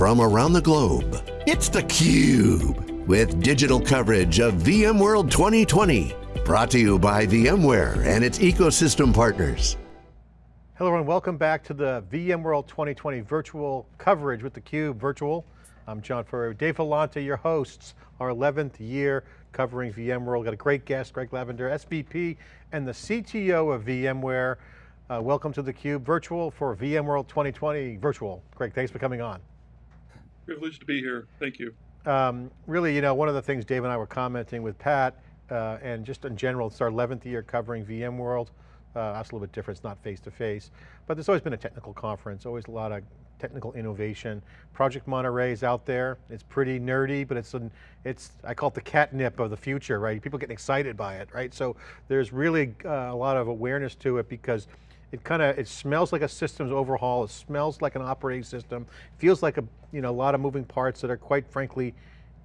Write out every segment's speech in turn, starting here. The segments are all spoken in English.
from around the globe. It's theCUBE, with digital coverage of VMworld 2020. Brought to you by VMware and its ecosystem partners. Hello everyone, welcome back to the VMworld 2020 virtual coverage with theCUBE virtual. I'm John Furrier, Dave Vellante, your hosts, our 11th year covering VMworld. Got a great guest, Greg Lavender, SVP and the CTO of VMware. Uh, welcome to theCUBE virtual for VMworld 2020 virtual. Greg, thanks for coming on. Privileged to be here, thank you. Um, really, you know, one of the things Dave and I were commenting with Pat, uh, and just in general, it's our 11th year covering VMworld. Uh, that's a little bit different, it's not face to face, but there's always been a technical conference, always a lot of technical innovation. Project Monterey is out there. It's pretty nerdy, but it's, an, it's I call it the catnip of the future, right? People getting excited by it, right? So there's really uh, a lot of awareness to it because it kind of, it smells like a systems overhaul. It smells like an operating system. Feels like a, you know, a lot of moving parts that are quite frankly,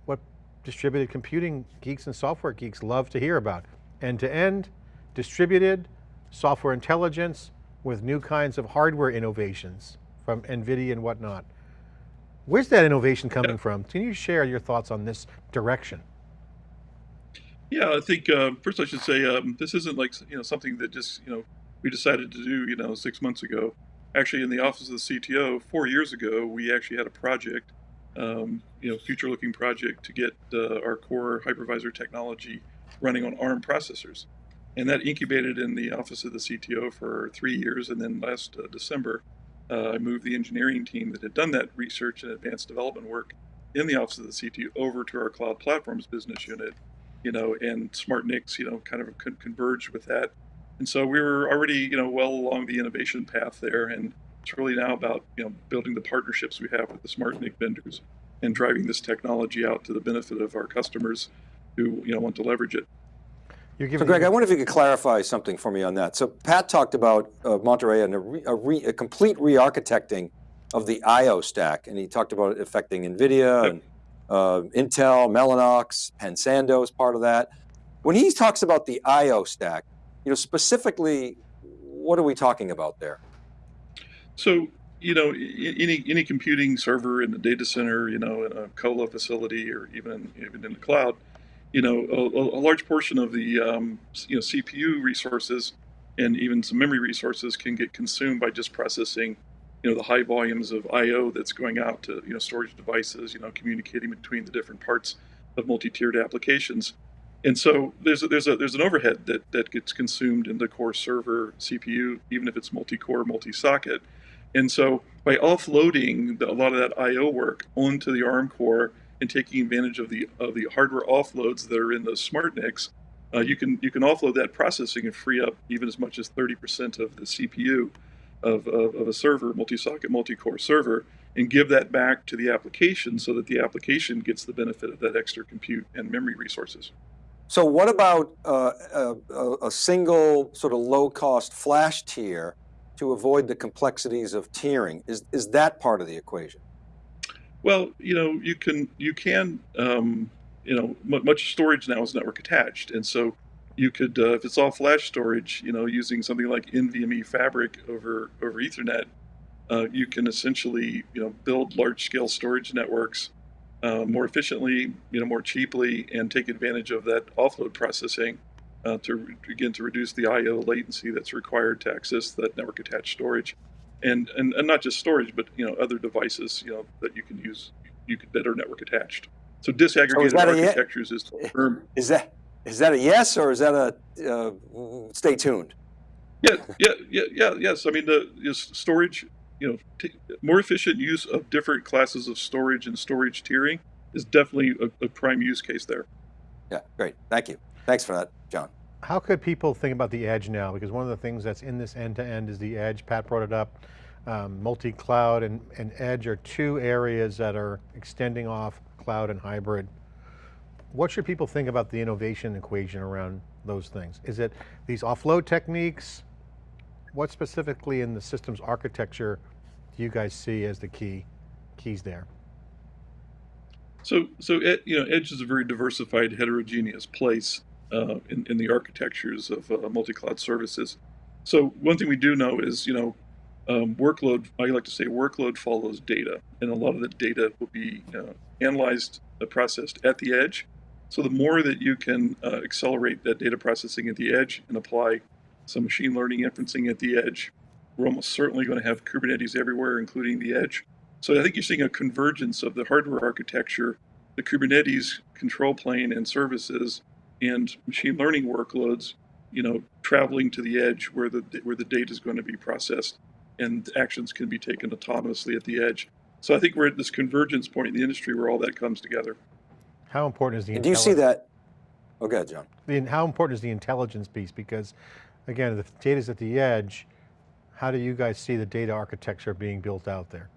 what distributed computing geeks and software geeks love to hear about. End to end, distributed, software intelligence, with new kinds of hardware innovations from NVIDIA and whatnot. Where's that innovation coming from? Can you share your thoughts on this direction? Yeah, I think uh, first I should say um, this isn't like you know something that just you know we decided to do you know six months ago. Actually, in the office of the CTO, four years ago, we actually had a project, um, you know, future-looking project to get uh, our core hypervisor technology running on ARM processors, and that incubated in the office of the CTO for three years, and then last uh, December, uh, I moved the engineering team that had done that research and advanced development work in the office of the CTO over to our cloud platforms business unit, you know, and SmartNICs, you know, kind of con converged with that. And so we were already, you know, well along the innovation path there. And it's really now about, you know, building the partnerships we have with the SmartNIC vendors and driving this technology out to the benefit of our customers who, you know, want to leverage it so Greg, I wonder if you could clarify something for me on that. So Pat talked about uh, Monterey and a, re, a, re, a complete re-architecting of the I.O. stack, and he talked about it affecting NVIDIA and uh, Intel, Mellanox, Pensando is part of that. When he talks about the I.O. stack, you know, specifically, what are we talking about there? So, you know, any any computing server in the data center, you know, in a colo facility or even even in the cloud, you know, a, a large portion of the um, you know CPU resources and even some memory resources can get consumed by just processing, you know, the high volumes of I/O that's going out to you know storage devices, you know, communicating between the different parts of multi-tiered applications. And so there's a, there's a there's an overhead that that gets consumed in the core server CPU, even if it's multi-core, multi-socket. And so by offloading the, a lot of that I/O work onto the ARM core and taking advantage of the of the hardware offloads that are in those SmartNICs, uh, you can you can offload that processing and free up even as much as 30% of the CPU of, of, of a server, multi-socket, multi-core server, and give that back to the application so that the application gets the benefit of that extra compute and memory resources. So what about uh, a, a, single sort of low-cost flash tier to avoid the complexities of tiering? Is, is that part of the equation? Well, you know, you can you can um, you know much storage now is network attached, and so you could uh, if it's all flash storage, you know, using something like NVMe Fabric over over Ethernet, uh, you can essentially you know build large scale storage networks uh, more efficiently, you know, more cheaply, and take advantage of that offload processing uh, to begin to reduce the I/O latency that's required to access that network attached storage and, and and not just storage, but you know other devices you know that you can use you could, that are network attached. So disaggregated so is architectures is the term. Is that is that a yes or is that a uh, stay tuned? Yeah, yeah, yeah, yeah, yes. I mean the is storage, you know, more efficient use of different classes of storage and storage tiering is definitely a, a prime use case there. Yeah, great. Thank you. Thanks for that, John. How could people think about the edge now? Because one of the things that's in this end-to-end -end is the edge. Pat brought it up. Um, Multi-cloud and, and edge are two areas that are extending off cloud and hybrid. What should people think about the innovation equation around those things? Is it these offload techniques? What specifically in the systems architecture do you guys see as the key keys there? So, so you know, Edge is a very diversified, heterogeneous place uh, in, in the architectures of uh, multi-cloud services. So one thing we do know is, you know, um, workload, I like to say workload follows data, and a lot of the data will be uh, analyzed, uh, processed at the edge. So the more that you can uh, accelerate that data processing at the edge and apply some machine learning inferencing at the edge, we're almost certainly going to have Kubernetes everywhere, including the edge. So I think you're seeing a convergence of the hardware architecture, the Kubernetes control plane and services, and machine learning workloads, you know, traveling to the edge where the where the data is going to be processed and actions can be taken autonomously at the edge. So I think we're at this convergence point in the industry where all that comes together. How important is the And do you see that? Oh, go ahead, John. The, how important is the intelligence piece? Because again, the data's at the edge, how do you guys see the data architecture being built out there?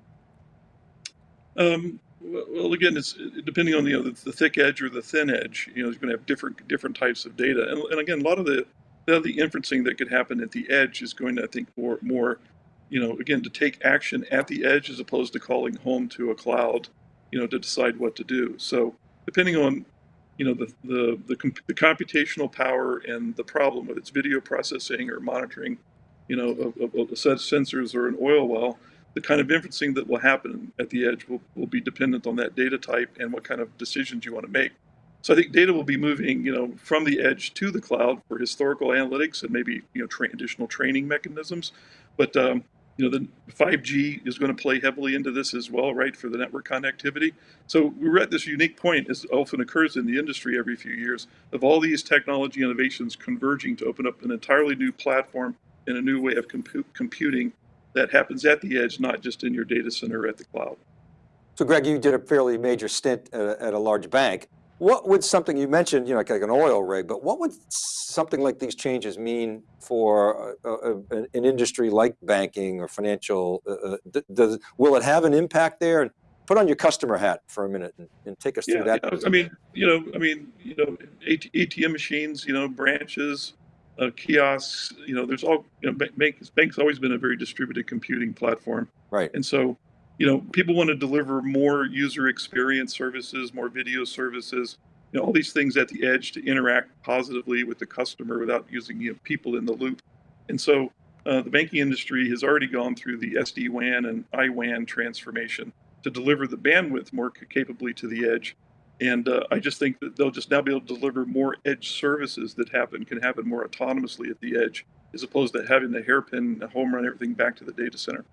Um, well, again, it's depending on the, you know, the, the, thick edge or the thin edge. You know, you're going to have different different types of data, and, and again, a lot of the the inferencing that could happen at the edge is going to, I think, more more, you know, again, to take action at the edge as opposed to calling home to a cloud, you know, to decide what to do. So depending on, you know, the the the, the computational power and the problem, whether it's video processing or monitoring, you know, a set of sensors or an oil well the kind of inferencing that will happen at the edge will, will be dependent on that data type and what kind of decisions you want to make. So I think data will be moving, you know, from the edge to the cloud for historical analytics and maybe you know tra additional training mechanisms. But um, you know, the 5G is going to play heavily into this as well, right, for the network connectivity. So we're at this unique point, as often occurs in the industry every few years, of all these technology innovations converging to open up an entirely new platform and a new way of compu computing that happens at the edge, not just in your data center at the cloud. So Greg, you did a fairly major stint a, at a large bank. What would something, you mentioned, you know, like, like an oil rig, but what would something like these changes mean for a, a, an industry like banking or financial, uh, uh does, will it have an impact there? And put on your customer hat for a minute and, and take us yeah, through that. Yeah, I mean, you know, I mean, you know, ATM machines, you know, branches, uh, kiosks. You know, there's all you know, banks. Banks always been a very distributed computing platform, right? And so, you know, people want to deliver more user experience services, more video services. You know, all these things at the edge to interact positively with the customer without using you know, people in the loop. And so, uh, the banking industry has already gone through the SD WAN and IWAN transformation to deliver the bandwidth more capably to the edge. And uh, I just think that they'll just now be able to deliver more edge services that happen can happen more autonomously at the edge, as opposed to having the hairpin the home run everything back to the data center.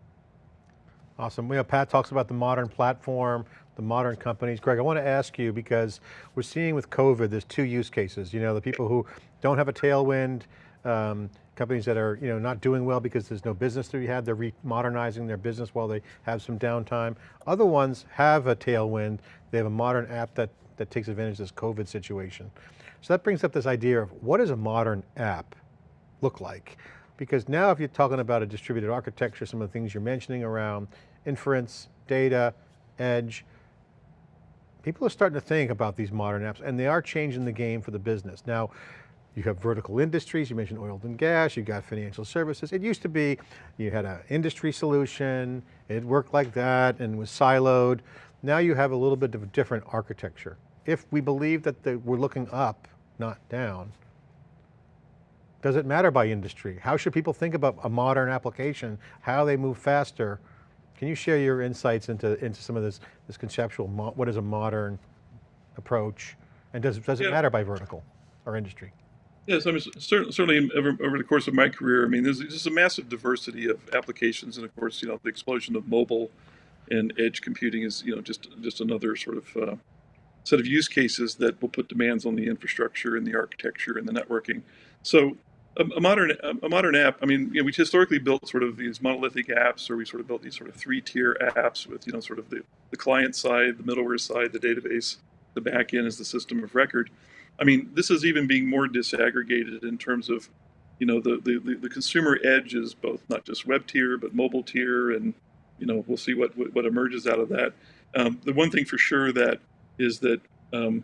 Awesome. We have Pat talks about the modern platform, the modern companies. Greg, I want to ask you because we're seeing with COVID, there's two use cases. You know, the people who don't have a tailwind, um, companies that are you know not doing well because there's no business to be had, they're modernizing their business while they have some downtime. Other ones have a tailwind, they have a modern app that, that takes advantage of this COVID situation. So that brings up this idea of what does a modern app look like? Because now if you're talking about a distributed architecture, some of the things you're mentioning around inference, data, edge, people are starting to think about these modern apps and they are changing the game for the business. Now, you have vertical industries, you mentioned oil and gas, you got financial services. It used to be, you had an industry solution, it worked like that and was siloed. Now you have a little bit of a different architecture. If we believe that the, we're looking up, not down, does it matter by industry? How should people think about a modern application, how they move faster? Can you share your insights into, into some of this, this conceptual, what is a modern approach? And does, does it yeah. matter by vertical or industry? Yes, I mean, certainly over, over the course of my career, I mean, there's just a massive diversity of applications, and of course, you know, the explosion of mobile and edge computing is, you know, just just another sort of uh, set of use cases that will put demands on the infrastructure and the architecture and the networking. So, a, modern a modern app, I mean, you know, we historically built sort of these monolithic apps, or we sort of built these sort of three-tier apps with, you know, sort of the the client side, the middleware side, the database, the back end is the system of record. I mean, this is even being more disaggregated in terms of, you know, the, the, the consumer edge is both not just web tier, but mobile tier. And, you know, we'll see what, what, what emerges out of that. Um, the one thing for sure that is that um,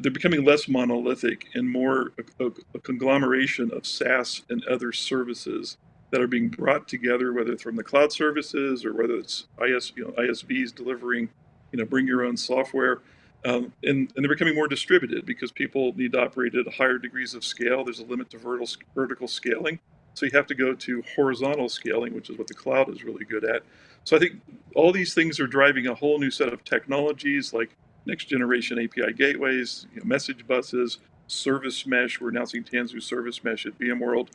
they're becoming less monolithic and more a, a, a, conglomeration of SaaS and other services that are being brought together, whether it's from the cloud services or whether it's IS, you know, ISVs delivering, you know, bring your own software. Um, and, and, they're becoming more distributed because people need to operate at higher degrees of scale. There's a limit to vertical, vertical scaling. So you have to go to horizontal scaling, which is what the cloud is really good at. So I think all these things are driving a whole new set of technologies like next generation API gateways, you know, message buses, service mesh. We're announcing Tanzu Service Mesh at VMworld.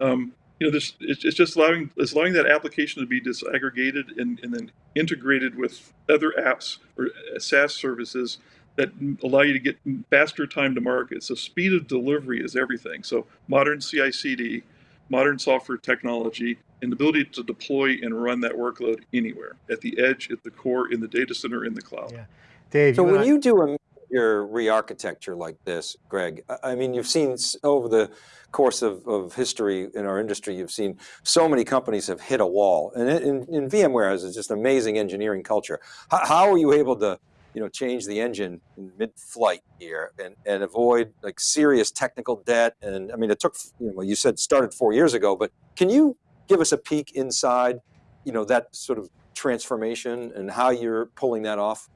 Um, you know, this it's, it's just allowing it's allowing that application to be disaggregated and, and then integrated with other apps or uh, SaaS services that allow you to get faster time to market. So speed of delivery is everything. So modern CI/CD, modern software technology, and the ability to deploy and run that workload anywhere at the edge, at the core, in the data center, in the cloud. Yeah. Dave, So you when you do a major re-architecture like this, Greg, I- mean, you've seen over the course of, of history in our industry, you've seen so many companies have hit a wall. And in, in, in VMware has just amazing engineering culture. How, how are you able to, you know, change the engine in mid-flight here and, and avoid like serious technical debt? And I mean, it took, you know, you said started four years ago, but can you give us a peek inside, you know, that sort of transformation and how you're pulling that off?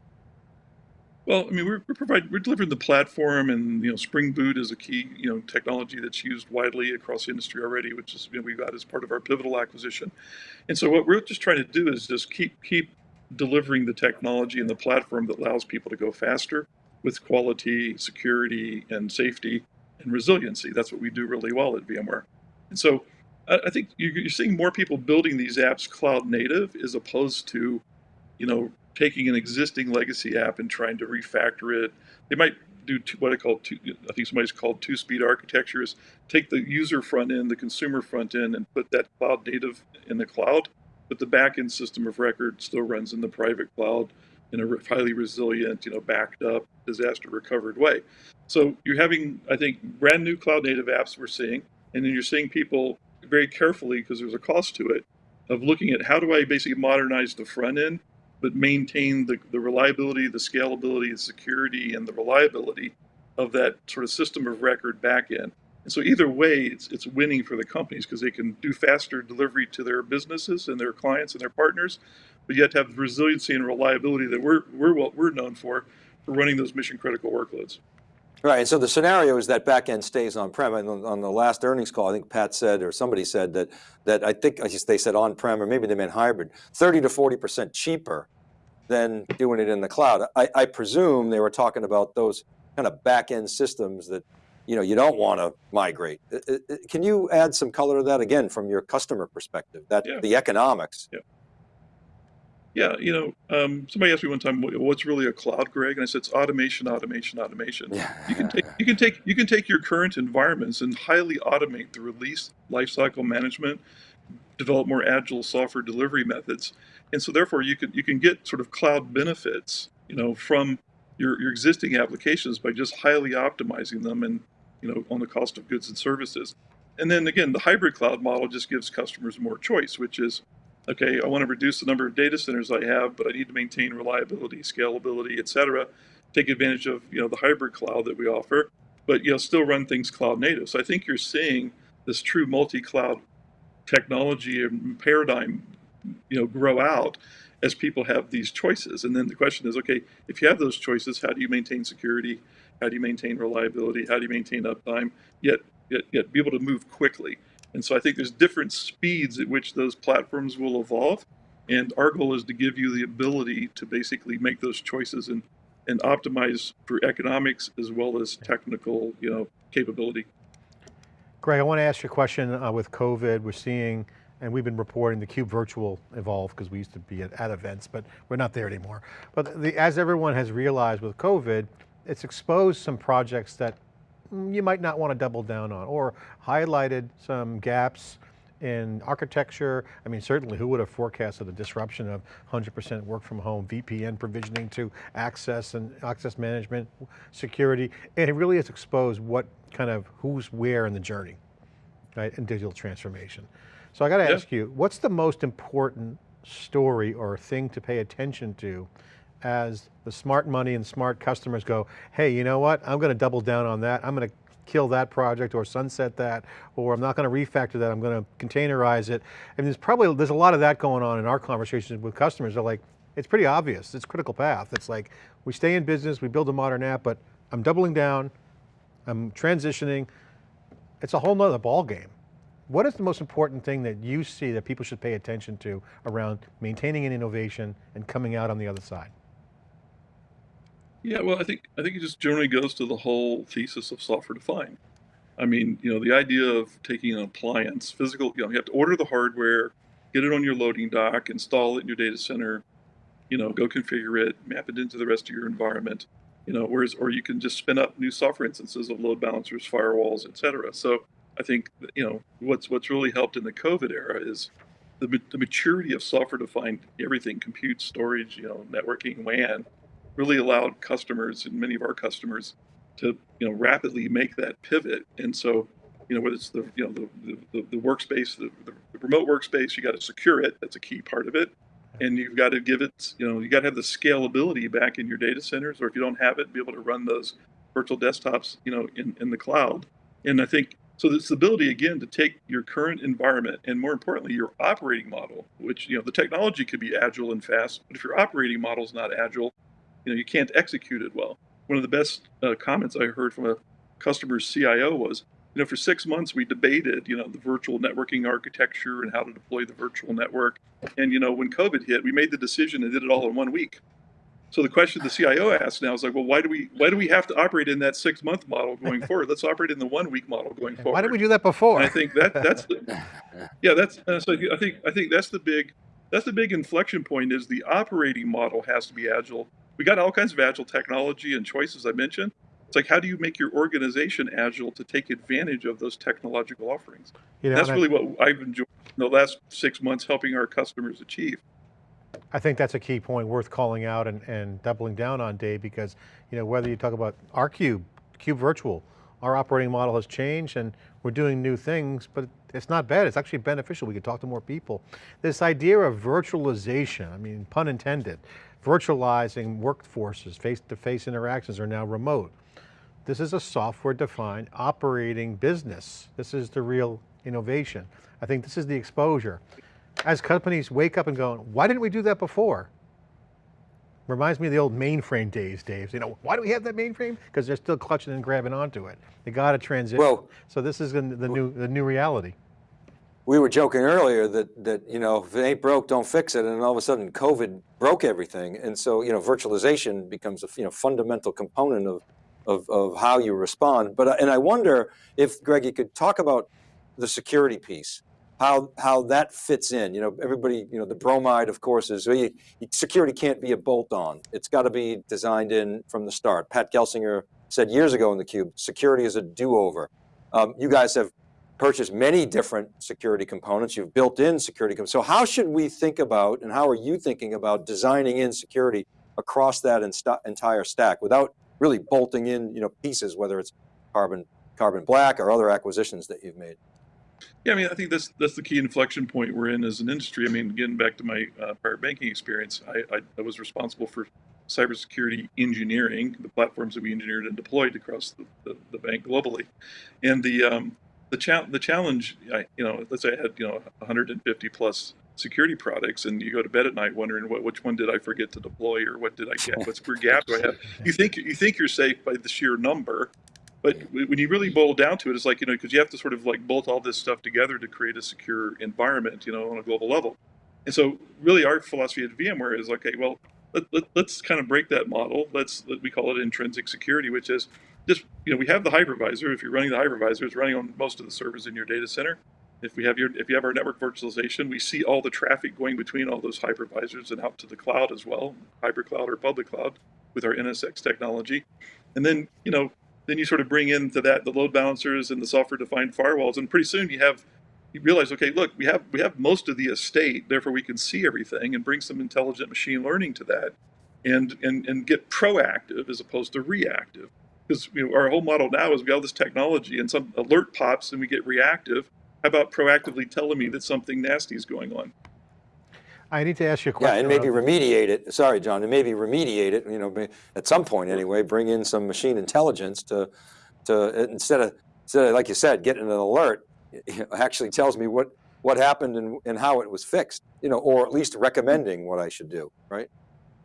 Well, I mean, we're, we're providing, we're delivering the platform, and you know, Spring Boot is a key, you know, technology that's used widely across the industry already, which is you know, we got as part of our pivotal acquisition. And so, what we're just trying to do is just keep keep delivering the technology and the platform that allows people to go faster with quality, security, and safety and resiliency. That's what we do really well at VMware. And so, I, I think you- you're seeing more people building these apps cloud native as opposed to, you know, taking an existing legacy app and trying to refactor it. They might do two, what I call two, I think somebody's called two-speed architectures. Take the user front end, the consumer front end, and put that cloud native in the cloud, but the back-end system of record still runs in the private cloud in a highly resilient, you know, backed up, disaster recovered way. So you're having, I think, brand new cloud native apps we're seeing, and then you're seeing people very carefully because there's a cost to it of looking at how do I basically modernize the front end but maintain the, the reliability, the scalability, the security, and the reliability of that sort of system of record backend. And so either way, it's, it's winning for the companies because they can do faster delivery to their businesses and their clients and their partners, but yet have the resiliency and reliability that we're, we're, what we're known for, for running those mission critical workloads. Right, and so the scenario is that backend stays on-prem. And on, on the last earnings call, I think Pat said, or somebody said that, that I think they said on-prem, or maybe they meant hybrid, 30 to 40% cheaper than doing it in the cloud. I, I presume they were talking about those kind of back-end systems that you know you don't want to migrate. Uh, uh, uh, Can you add some color to that again from your customer perspective? That Yeah. the economics. Yeah, you know, um, somebody asked me one time, "What's really a cloud, Greg?" And I said, "It's automation, automation, automation." Yeah. You can take you can take you can take your current environments and highly automate the release lifecycle management, develop more agile software delivery methods, and so therefore you can you can get sort of cloud benefits, you know, from your your existing applications by just highly optimizing them and you know on the cost of goods and services. And then again, the hybrid cloud model just gives customers more choice, which is okay, I want to reduce the number of data centers I have, but I need to maintain reliability, scalability, et cetera. Take advantage of you know the hybrid cloud that we offer, but you know still run things cloud native. So I think you're seeing this true multi-cloud technology and paradigm, you know, grow out as people have these choices. And then the question is, okay, if you have those choices, how do you maintain security? How do you maintain reliability? How do you maintain uptime? Yet, yet, yet be able to move quickly. And so I think there's different speeds at which those platforms will evolve. And our goal is to give you the ability to basically make those choices and, and optimize for economics as well as technical, you know, capability. Greg, I want to ask you a question uh, with COVID. We're seeing, and we've been reporting the Cube Virtual evolve because we used to be at, at events, but we're not there anymore. But the, as everyone has realized with COVID, it's exposed some projects that you might not want to double down on or highlighted some gaps in architecture. I mean, certainly who would have forecasted a disruption of 100% work from home, VPN provisioning to access and access management, security, and it really has exposed what kind of, who's where in the journey, right, in digital transformation. So I got to Yeah. ask you, what's the most important story or thing to pay attention to as the smart money and smart customers go, hey, you know what, I'm going to double down on that, I'm going to kill that project or sunset that, or I'm not going to refactor that, I'm going to containerize it. And there's probably, there's a lot of that going on in our conversations with customers. They're like, it's pretty obvious, it's critical path. It's like, we stay in business, we build a modern app, but I'm doubling down, I'm transitioning. It's a whole nother ballgame. What is the most important thing that you see that people should pay attention to around maintaining an innovation and coming out on the other side? Yeah, well, I think I think it just generally goes to the whole thesis of software defined. I mean, you know, the idea of taking an appliance, physical, you know, you have to order the hardware, get it on your loading dock, install it in your data center, you know, go configure it, map it into the rest of your environment, you know, whereas, or you can just spin up new software instances of load balancers, firewalls, et cetera. So I think, you know, what's, what's really helped in the COVID era is the, the maturity of software defined everything, compute, storage, you know, networking, WAN, really allowed customers and many of our customers to you know rapidly make that pivot. And so you know whether it's the you know the the, the workspace, the, the, remote workspace, you got to secure it. That's a key part of it. And you've got to give it, you know, you got to have the scalability back in your data centers, or if you don't have it, be able to run those virtual desktops, you know, in, in the cloud. And I think so this ability again to take your current environment and more importantly your operating model, which you know the technology could be agile and fast, but if your operating model is not agile, you know you can't execute it well. One of the best uh, comments I heard from a customer's CIO was, you know, for six months we debated, you know, the virtual networking architecture and how to deploy the virtual network. And you know, when COVID hit, we made the decision and did it all in one week. So the question the CIO asked now is like, well, why do we why do we have to operate in that six month model going forward? Let's operate in the one week model going forward. Why did we do that before? And I think that that's the, yeah, that's uh, so I think I think that's the big that's the big inflection point is the operating model has to be agile we got all kinds of agile technology and choices I mentioned. It's like, how do you make your organization agile to take advantage of those technological offerings? You know, that's really I, what I've enjoyed in the last six months helping our customers achieve. I think that's a key point worth calling out and, and doubling down on, Dave, because you know whether you talk about our Cube, Cube Virtual, our operating model has changed and we're doing new things, but it's not bad, it's actually beneficial. We can talk to more people. This idea of virtualization, I mean, pun intended, virtualizing workforces, face-to-face -face interactions are now remote. This is a software-defined operating business. This is the real innovation. I think this is the exposure. As companies wake up and go, why didn't we do that before? Reminds me of the old mainframe days, Dave. You know, why do we have that mainframe? Because they're still clutching and grabbing onto it. They got to transition. Well, so this is the, the new the new reality we were joking earlier that, that, you know, if it ain't broke, don't fix it. And all of a sudden COVID broke everything. And so, you know, virtualization becomes a you know, fundamental component of, of, of how you respond. But, uh, and I wonder if, Greg, you could talk about the security piece, how, how that fits in. You know, everybody, you know, the bromide, of course, is you, security can't be a bolt on. It's got to be designed in from the start. Pat Gelsinger said years ago in theCUBE, security is a do-over. Um, you guys have purchased many different security components. You've built in security. So how should we think about, and how are you thinking about designing in security across that entire stack without really bolting in you know, pieces, whether it's carbon, carbon black or other acquisitions that you've made? Yeah, I mean, I think that's that's the key inflection point we're in as an industry. I mean, getting back to my uh, prior banking experience, I, I, I, was responsible for cybersecurity engineering, the platforms that we engineered and deployed across the, the, the bank globally, and the um, the, cha- the challenge, I, you know, let's say I had, you know, 150 plus security products and you go to bed at night wondering what, which one did I forget to deploy or what did I get? What's where gap do I have? You think, you think you're safe by the sheer number, but when you really boil down to it, it's like, you know, because you have to sort of like bolt all this stuff together to create a secure environment, you know, on a global level. And so really our philosophy at VMware is, okay, well, let, let, let's kind of break that model. Let's, let, we call it intrinsic security, which is just, you know, we have the hypervisor. If you're running the hypervisor, it's running on most of the servers in your data center. If we have your, if you have our network virtualization, we see all the traffic going between all those hypervisors and out to the cloud as well, hybrid cloud or public cloud with our NSX technology. And then, you know, then you sort of bring into that the load balancers and the software-defined firewalls, and pretty soon you have you realize, okay, look, we have we have most of the estate, therefore we can see everything and bring some intelligent machine learning to that, and and and get proactive as opposed to reactive because you know, our whole model now is we have all this technology and some alert pops and we get reactive. How about proactively telling me that something nasty is going on? I need to ask you a question. Yeah, and maybe remediate it. Sorry, John, and maybe remediate it, you know, at some point anyway, bring in some machine intelligence to, to instead of, instead of like you said, getting an alert, it actually tells me what, what happened and, and how it was fixed, you know, or at least recommending what I should do, right?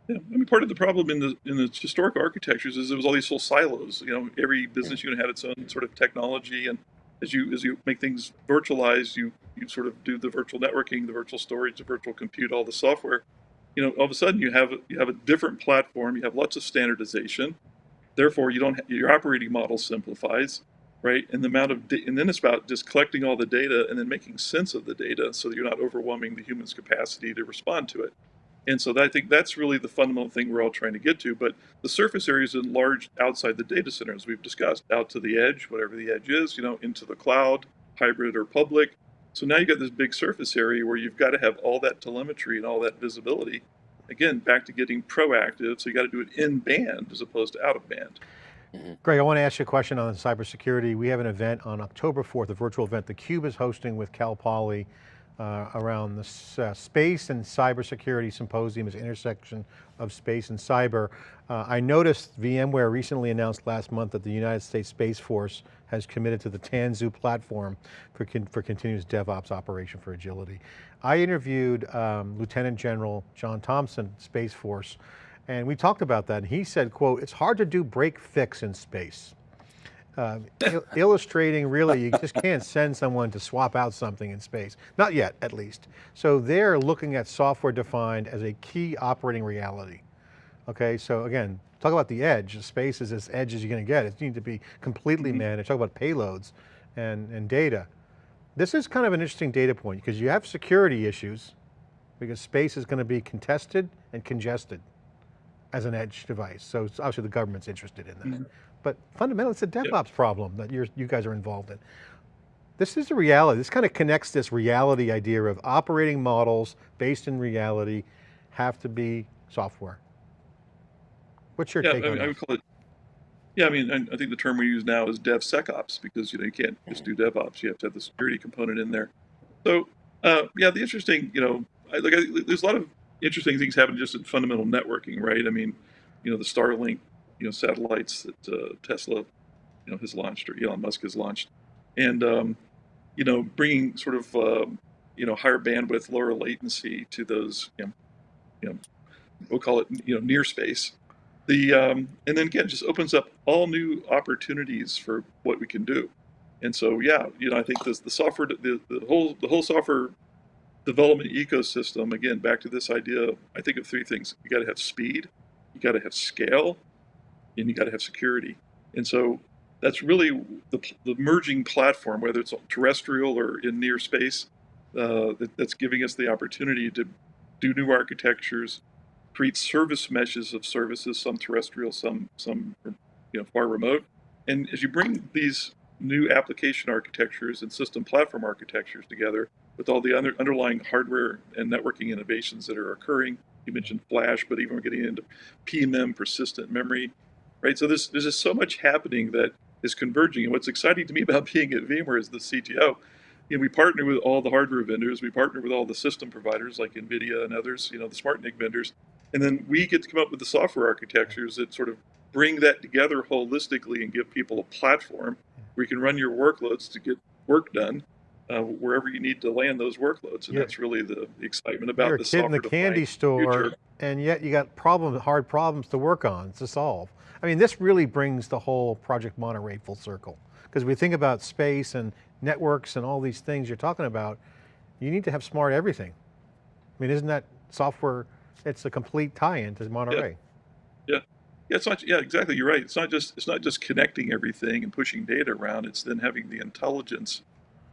Yeah, I mean, part of the problem in the in the historic architectures is there was all these little silos. You know, every business mm. unit had its own sort of technology, and as you as you make things virtualized, you you sort of do the virtual networking, the virtual storage, the virtual compute, all the software. You know, all of a sudden you have you have a different platform. You have lots of standardization. Therefore, you don't your operating model simplifies, right? And the amount of and then it's about just collecting all the data and then making sense of the data so that you're not overwhelming the human's capacity to respond to it. And so I think that's really the fundamental thing we're all trying to get to. But the surface area is enlarged outside the data center, as we've discussed, out to the edge, whatever the edge is, you know, into the cloud, hybrid or public. So now you've got this big surface area where you've got to have all that telemetry and all that visibility. Again, back to getting proactive. So you got to do it in band as opposed to out of band. Mm-hmm. Greg, I want to ask you a question on cybersecurity. We have an event on October 4th, a virtual event the Cube is hosting with Cal Poly uh, around the uh, Space and Cybersecurity Symposium, is intersection of space and cyber. Uh, I noticed VMware recently announced last month that the United States Space Force has committed to the Tanzu platform for, con for continuous DevOps operation for agility. I interviewed um, Lieutenant General John Thompson, Space Force, and we talked about that. And he said, quote, it's hard to do break fix in space uh, il illustrating really, you just can't send someone to swap out something in space. Not yet, at least. So they're looking at software defined as a key operating reality. Okay, so again, talk about the edge. Space is as edge as you're going to get. It needs to be completely mm -hmm. managed. Talk about payloads and, and data. This is kind of an interesting data point because you have security issues because space is going to be contested and congested as an edge device. So obviously the government's interested in that. Mm -hmm. But fundamentally it's a DevOps problem that you're, you guys are involved in. This is the reality. This kind of connects this reality idea of operating models based in reality have to be software. What's your yeah, take I mean, that? I would call it, yeah, I mean, I think the term we use now is DevSecOps because, you know, you can't just do DevOps. You have to have the security component in there. So, uh, yeah, the interesting, you know, I, like I, there's a lot of interesting things happening just in fundamental networking, right? I mean, you know, the Starlink you know satellites that uh, Tesla you know has launched or Elon Musk has launched, and um, you know bringing sort of uh, you know higher bandwidth, lower latency to those you know, you know we'll call it you know near space. The um, and then again just opens up all new opportunities for what we can do. And so yeah, you know I think this the software the, the whole the whole software development ecosystem again back to this idea I think of three things you got to have speed you got to have scale and you got to have security. And so that's really the, the merging platform, whether it's terrestrial or in near space, uh, that, that's giving us the opportunity to do new architectures, create service meshes of services, some terrestrial, some some you know far remote. And as you bring these new application architectures and system platform architectures together with all the under, underlying hardware and networking innovations that are occurring, you mentioned flash, but even we're getting into PMM, persistent memory, right? So there's, there's just so much happening that is converging. And what's exciting to me about being at VMware as the CTO, you know, we partner with all the hardware vendors, we partner with all the system providers like NVIDIA and others, you know, the SmartNIC vendors, and then we get to come up with the software architectures that sort of bring that together holistically and give people a platform where you can run your workloads to get work done uh, wherever you need to land those workloads. And yeah. that's really the, the, excitement about You're the a kid in the candy store, future. And yet you got problems, hard problems to work on, to solve. I mean, this really brings the whole Project Monterey full circle. Because we think about space and networks and all these things you're talking about, you need to have smart everything. I mean, isn't that software, it's a complete tie-in to Monterey. Yeah. yeah. Yeah, it's not. Yeah, exactly. You're right. It's not just. It's not just connecting everything and pushing data around. It's then having the intelligence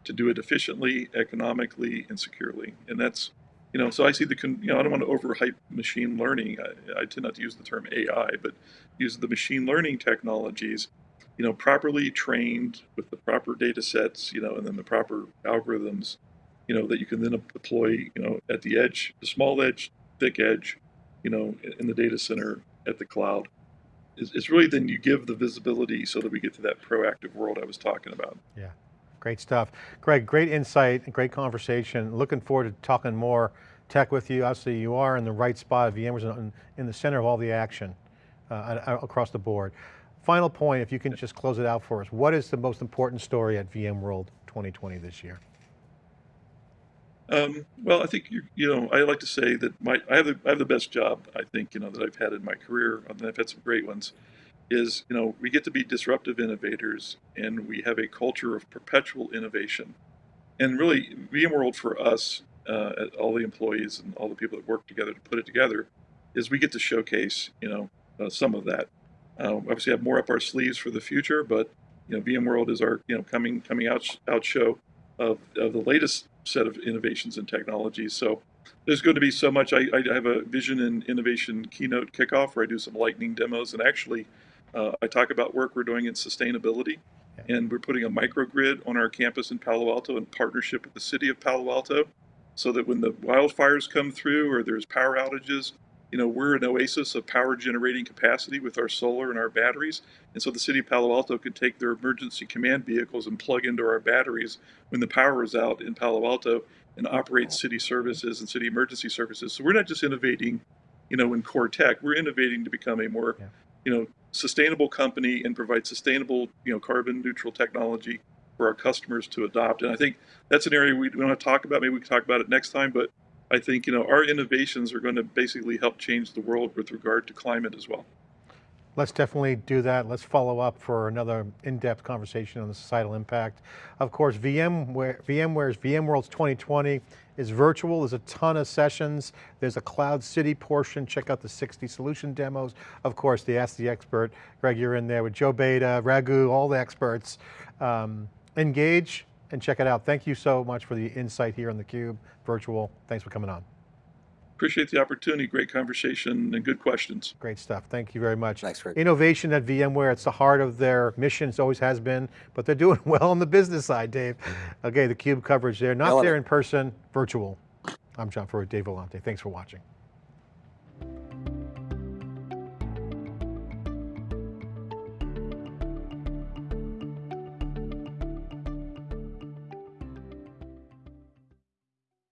to do it efficiently, economically, and securely. And that's you know, so I see the, you know, I don't want to overhype machine learning. I, I, tend not to use the term AI, but use the machine learning technologies, you know, properly trained with the proper data sets, you know, and then the proper algorithms, you know, that you can then deploy, you know, at the edge, the small edge, thick edge, you know, in the data center, at the cloud. It's really then you give the visibility so that we get to that proactive world I was talking about. Yeah. Great stuff. Greg, great insight great conversation. Looking forward to talking more tech with you. Obviously you are in the right spot. VMware's in, in the center of all the action uh, across the board. Final point, if you can just close it out for us. What is the most important story at VMworld 2020 this year? Um, well, I think you, you know I like to say that my I have the I have the best job I think you know that I've had in my career, and I've had some great ones is, you know, we get to be disruptive innovators and we have a culture of perpetual innovation. And really, VMworld for us, uh, all the employees and all the people that work together to put it together, is we get to showcase, you know, uh, some of that. Uh, obviously, have more up our sleeves for the future, but you know, VMworld is our you know coming coming out out show of, of the latest set of innovations and technologies. So there's going to be so much. I, I have a vision and innovation keynote kickoff where I do some lightning demos, and actually, uh, I talk about work we're doing in sustainability. And we're putting a microgrid on our campus in Palo Alto in partnership with the city of Palo Alto, so that when the wildfires come through or there's power outages, you know, we're an oasis of power generating capacity with our solar and our batteries. And so the city of Palo Alto could take their emergency command vehicles and plug into our batteries when the power is out in Palo Alto and operate city services and city emergency services. So we're not just innovating, you know, in core tech, we're innovating to become a more, Yeah. You know, sustainable company and provide sustainable, you know, carbon neutral technology for our customers to adopt. And I think that's an area we, want to talk about. Maybe we can talk about it next time, but I think you know our innovations are going to basically help change the world with regard to climate as well. Let's definitely do that. Let's follow up for another in-depth conversation on the societal impact. Of course, VMware, VMware's VMworld's 2020 is virtual. There's a ton of sessions. There's a Cloud City portion. Check out the 60 solution demos. Of course, the Ask the Expert. Greg, you're in there with Joe Beda, Raghu, all the experts. Um, engage and check it out. Thank you so much for the insight here on theCUBE, virtual. Thanks for coming on. Appreciate the opportunity, great conversation and good questions. Great stuff, thank you very much. Thanks, Greg. Innovation at VMware, it's the heart of their mission, it always has been, but they're doing well on the business side, Dave. Okay, the CUBE coverage there, not Killing there it. in person, virtual. I'm John Furrier, Dave Vellante, thanks for watching.